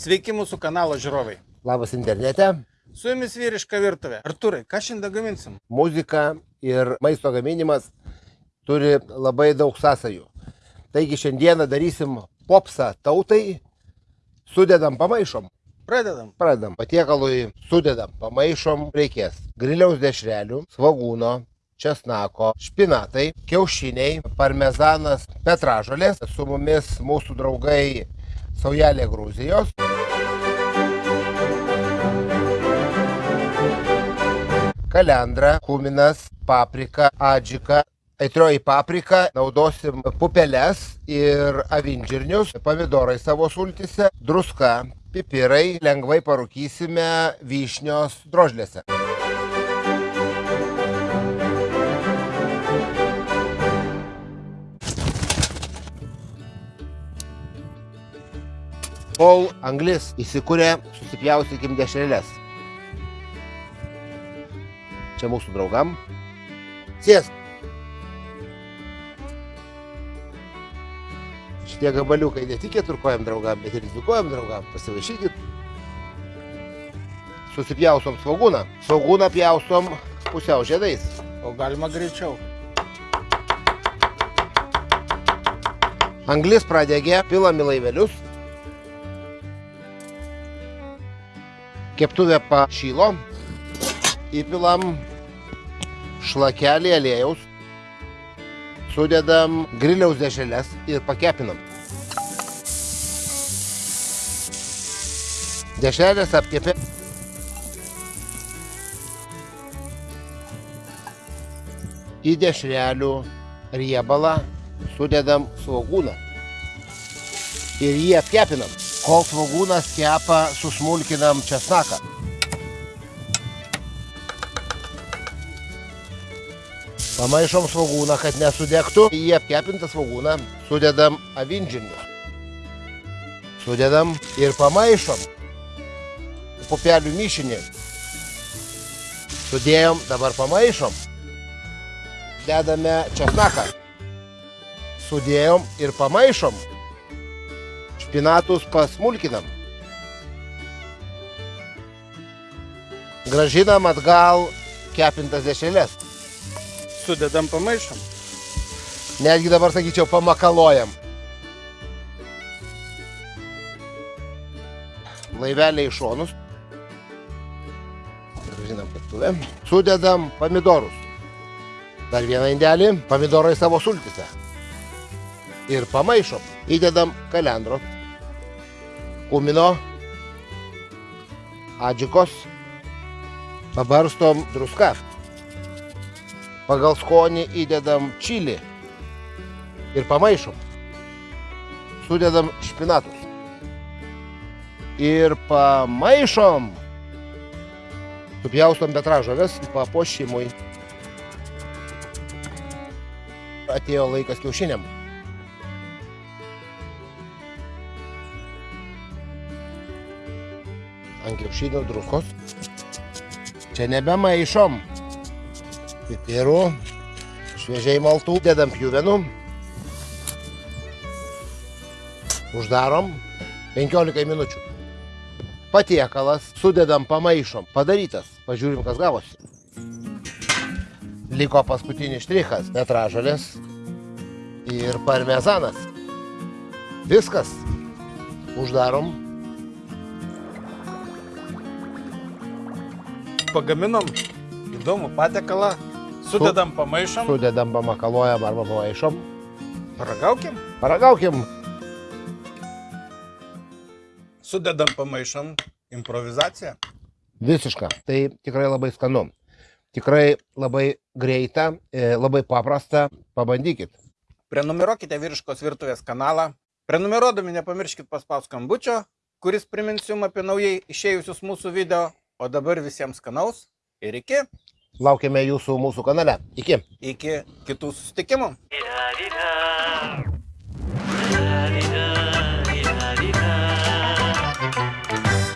Sveiki mūsų kanalo žiūrovai. Labas internete. Su jumis vyriška virtuvė. Arturai, ką šiandien gaminsim? Muzika ir maisto gaminimas turi labai daug sąsajų. Taigi šiandieną darysim popsą tautai, sudedam pamaišom. Pradedam. Pradedam. Patiekalui sudedam pamaišom. Reikės griliaus dešrelių, svagūno, česnako, špinatai, kiaušiniai, parmezanas, petražolės. Su mumis mūsų draugai Saujelė Gruzijos. Kalendra, kuminas, paprika, adžika. Aitrioji paprika, naudosim pupeles ir avinžirnius, pomidorai savo sultise, druska, pipirai, lengvai parūkysime vyšnios drožlėse. Kol anglis įsikūrė, susipjaustykim dešrelės. Čia mūsų draugam. Sėsk. Šitie gabaliukai ne tik keturkojam draugam, bet ir dvikojam draugam. Pasivaišykit. Susipjausom svagūną. Svagūną pjausom pusiau žiedais. O galima greičiau. Anglis pradegė, pilam į laivelius. Keptuvė pašylo. Įpilam šlakelį aliejaus. Sudedam griliaus dešrelės ir pakepinam. Dešrelės apkepė. Į dešrelių riebalą sudedam svogūną. Ir jį apkepinam. Kol svogūnas kepa, susmulkinam česnaką. Pamaišom svogūną, kad nesudegtų. Į apkepintą svogūną sudedam avinžirnius. Sudedam ir pamaišom. Pupelių mišinį. Sudėjom, dabar pamaišom. Dedame česnaką. Sudėjom ir pamaišom. Špinatus pasmulkinam. Gražinam atgal kepintas dešrelės. Sudedam pamaišom. Netgi dabar sakyčiau pamakalojam. Laivelė į šonus. Gražinam keptuvę. Sudedam pomidorus. Dar vieną indelį. Pomidorai savo sultise. Ir pamaišom. Įdedam kalendro. Kumino. Adžikos. Pabarstom druską. Pagal skonį įdedam čilį ir pamaišom. Sudedam špinatus. Ir pamaišom. Supjaustom betražovės papuošimui. Atėjo laikas kiaušiniam. Ant kiaušinio druskos. Čia nebemaišom pipirų, šviežiai maltų, dedam pjuvenų, uždarom 15 minučių. Patiekalas, sudedam, pamaišom, padarytas, pažiūrim, kas gavosi. Liko paskutinis štrichas, petražalės ir parmezanas. Viskas. Uždarom. Pagaminom įdomų patiekalą. Sudedam pamaišom. Sudedam, pamakaluojam arba pamaišom. Paragaukim. Paragaukim. Sudedam pamaišom. Improvizacija. Visiška. Tai tikrai labai skanu. Tikrai labai greita, e, labai paprasta. Pabandykit. Prenumeruokite vyriškos virtuvės kanalą. Prenumeruodami nepamirškit paspaus skambučio, kuris primins jums apie naujai išėjusius mūsų video. O dabar visiems skanaus ir iki. Laukiame jūsų mūsų kanale. Iki. Iki kitų susitikimų.